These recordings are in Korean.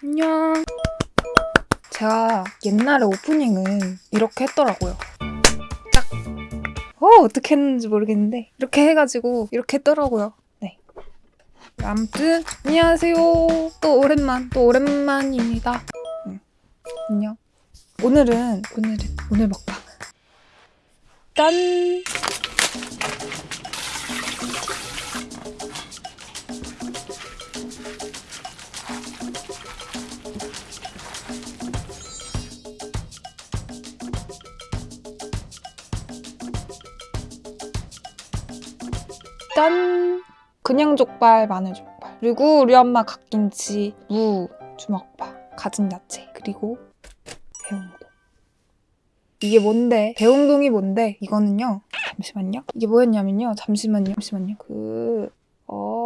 안녕. 제가 옛날에 오프닝을 이렇게 했더라고요. 짝. 어, 어떻게 했는지 모르겠는데 이렇게 해가지고 이렇게 했더라고요. 네. 아무튼 안녕하세요. 또 오랜만, 또 오랜만입니다. 응. 안녕. 오늘은 오늘은 오늘 먹방. 짠. 짠! 그냥 족발, 마늘 족발. 그리고 우리 엄마 갓김치, 무, 주먹밥, 가진 야채, 그리고 배웅동. 이게 뭔데? 배웅동이 뭔데? 이거는요. 잠시만요. 이게 뭐였냐면요. 잠시만요. 잠시만요. 그...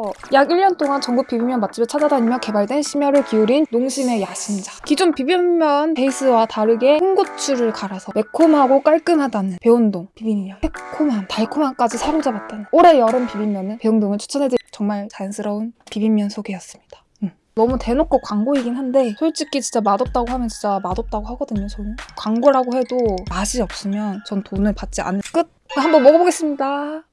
어, 약 1년 동안 전국 비빔면 맛집을 찾아다니며 개발된 심혈을 기울인 농심의 야심작. 기존 비빔면 베이스와 다르게 홍고추를 갈아서 매콤하고 깔끔하다는 배운동 비빔면. 새콤함, 달콤함까지 사로잡았다는 올해 여름 비빔면은 배운동을 추천해드릴 정말 자연스러운 비빔면 소개였습니다. 음. 너무 대놓고 광고이긴 한데 솔직히 진짜 맛없다고 하면 진짜 맛없다고 하거든요 저는 광고라고 해도 맛이 없으면 전 돈을 받지 않을 끝! 한번 먹어보겠습니다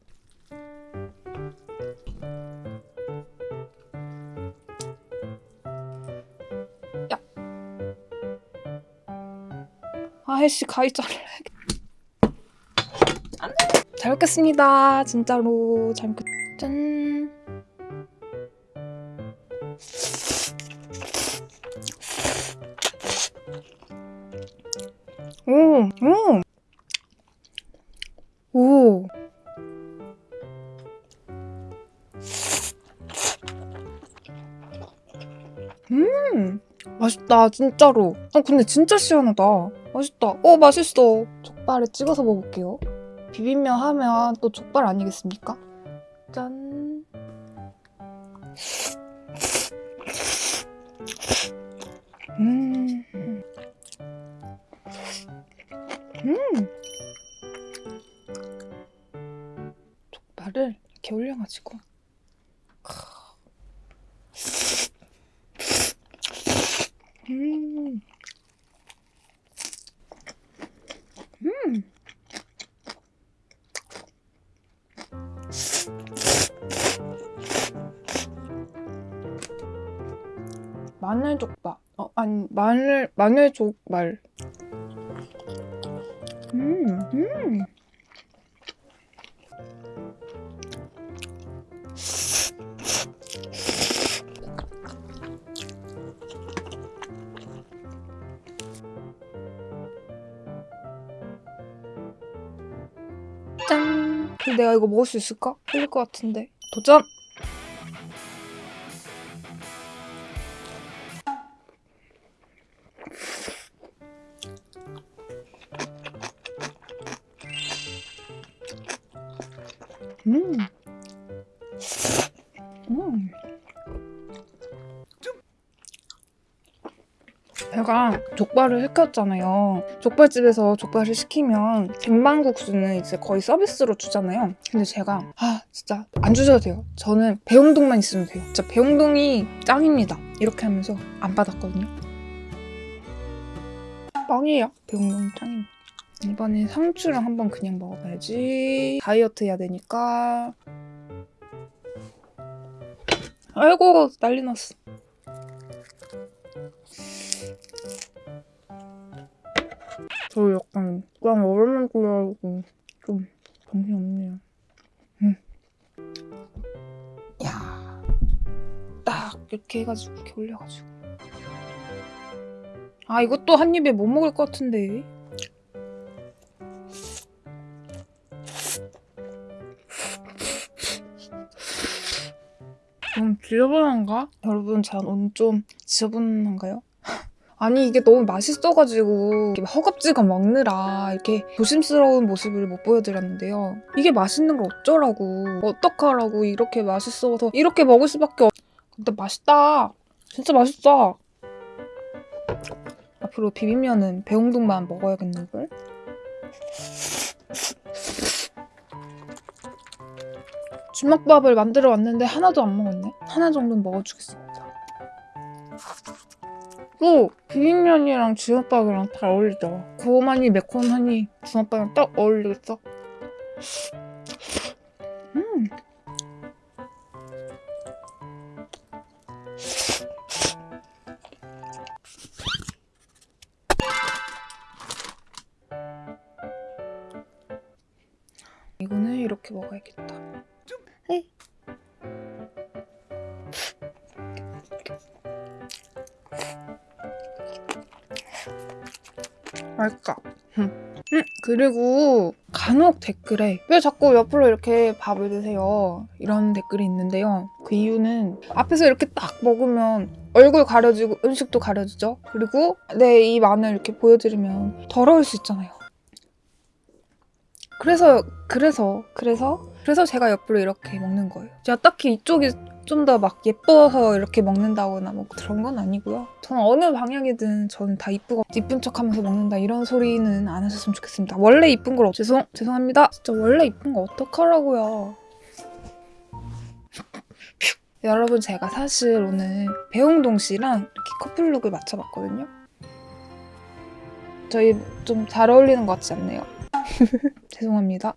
아이씨 가위 잘라야겠다 잘 먹겠습니다 진짜로 잘 먹겠 짠 오, 오, 오. 음, 맛있다, 진짜로. 어, 근데 진짜 시원하다. 맛있다. 어, 맛있어. 족발에 찍어서 먹을게요. 비빔면 하면 또 족발 아니겠습니까? 짠. 음. 음. 족발을 이렇게 올려가지고. 음. 음. 마늘 족발. 어, 아니, 마늘, 마늘 족발. 음, 음. 짠. 내가 이거 먹을 수 있을까? 흘릴 것 같은데. 도전! 음. 음. 제가 족발을 시켰잖아요. 족발집에서 족발을 시키면 쟁반국수는 이제 거의 서비스로 주잖아요. 근데 제가 아 진짜 안 주셔도 돼요. 저는 배용동만 있으면 돼요. 진짜 배용동이 짱입니다. 이렇게 하면서 안 받았거든요. 뻥이에요. 배용동이 짱입니다. 이번에 상추랑 한번 그냥 먹어봐야지. 다이어트 해야 되니까. 아이고 난리 났어. 저 약간 그냥 얼음을 끓여가지고 좀 정신없네요. 음. 야, 딱 이렇게 해가지고 이렇게 올려가지고. 아 이것도 한 입에 못 먹을 것 같은데. 좀 지저분한가? 여러분 저눈좀 지저분한가요? 아니 이게 너무 맛있어가지고 허겁지겁 먹느라 이렇게 조심스러운 모습을 못 보여드렸는데요. 이게 맛있는 걸 어쩌라고 어떡하라고 이렇게 맛있어서 이렇게 먹을 수밖에 없... 근데 맛있다. 진짜 맛있어. 앞으로 비빔면은 배웅동만 먹어야겠는걸? 주먹밥을 만들어 왔는데 하나도 안 먹었네. 하나 정도는 먹어주겠습니다. 또 비빔면이랑 주먹밥이랑 잘 어울리죠. 고만이 매콤하니 주먹밥이랑 딱 어울리겠어. 음. 이거는 이렇게 먹어야겠다. 맛있다. 음. 음, 그리고 간혹 댓글에 왜 자꾸 옆으로 이렇게 밥을 드세요? 이런 댓글이 있는데요. 그 이유는 앞에서 이렇게 딱 먹으면 얼굴 가려지고 음식도 가려지죠. 그리고 내 입 안을 이렇게 보여드리면 더러울 수 있잖아요. 그래서 그래서 그래서 그래서 제가 옆으로 이렇게 먹는 거예요. 제가 딱히 이쪽이 좀 더 막 예뻐서 이렇게 먹는다거나 뭐 그런 건 아니고요. 저는 어느 방향이든 저는 다 이쁘고 이쁜 척하면서 먹는다 이런 소리는 안 하셨으면 좋겠습니다. 원래 이쁜 걸 어- 죄송 죄송합니다. 진짜 원래 이쁜 거 어떡하라고요. 여러분 제가 사실 오늘 배웅동 씨랑 이렇게 커플룩을 맞춰봤거든요. 저희 좀 잘 어울리는 것 같지 않네요. 죄송합니다.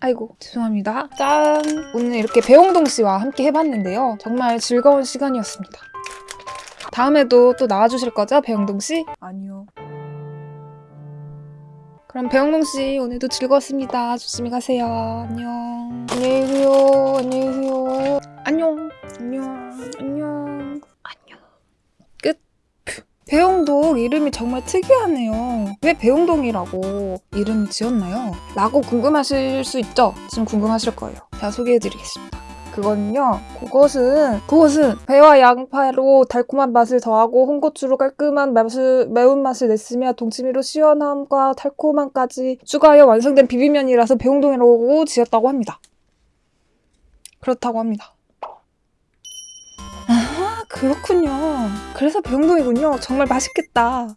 아이고 죄송합니다. 짠! 오늘 이렇게 배홍동 씨와 함께 해봤는데요. 정말 즐거운 시간이었습니다. 다음에도 또 나와주실 거죠, 배홍동 씨? 아니요. 그럼 배홍동 씨 오늘도 즐거웠습니다. 조심히 가세요. 안녕. 안녕히 계세요. 안녕히 계세요. 배용동 이름이 정말 특이하네요. 왜 배용동이라고 이름 지었나요? 라고 궁금하실 수 있죠? 지금 궁금하실 거예요. 제가 소개해드리겠습니다. 그거는요. 그것은 그것은 배와 양파로 달콤한 맛을 더하고 홍고추로 깔끔한 맛을, 매운맛을 냈으며 동치미로 시원함과 달콤함까지 추가하여 완성된 비빔면이라서 배용동이라고 지었다고 합니다. 그렇다고 합니다. 아, 그렇군요. 그래서 배용동이군요. 정말 맛있겠다.